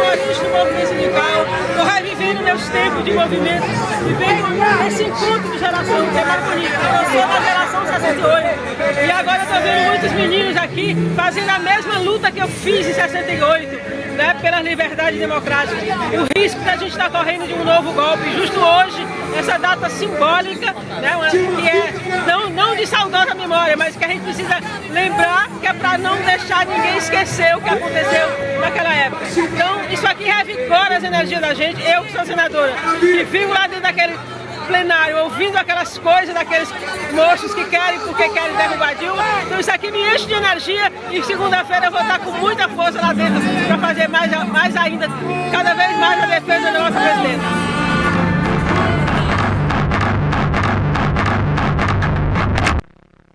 primorista do movimento sindical, estou revivendo meus tempos de movimento, vivendo esse encontro de geração que é mais bonito. Eu sou da geração 68 e agora estou vendo muitos meninos aqui fazendo a mesma luta que eu fiz em 68 né, pelas liberdades democráticas. O risco que a gente está correndo de um novo golpe, justo hoje, essa data simbólica, né, que é não, não de saudosa memória, mas que a gente precisa lembrar que é para não deixar ninguém esquecer o que aconteceu naquela isso aqui revigora as energias da gente. Eu que sou senadora, que vivo lá dentro daquele plenário ouvindo aquelas coisas daqueles moços que querem porque querem derrubar Dilma. Então isso aqui me enche de energia e segunda-feira eu vou estar com muita força lá dentro para fazer mais, mais ainda, cada vez mais a defesa da nossa presidenta.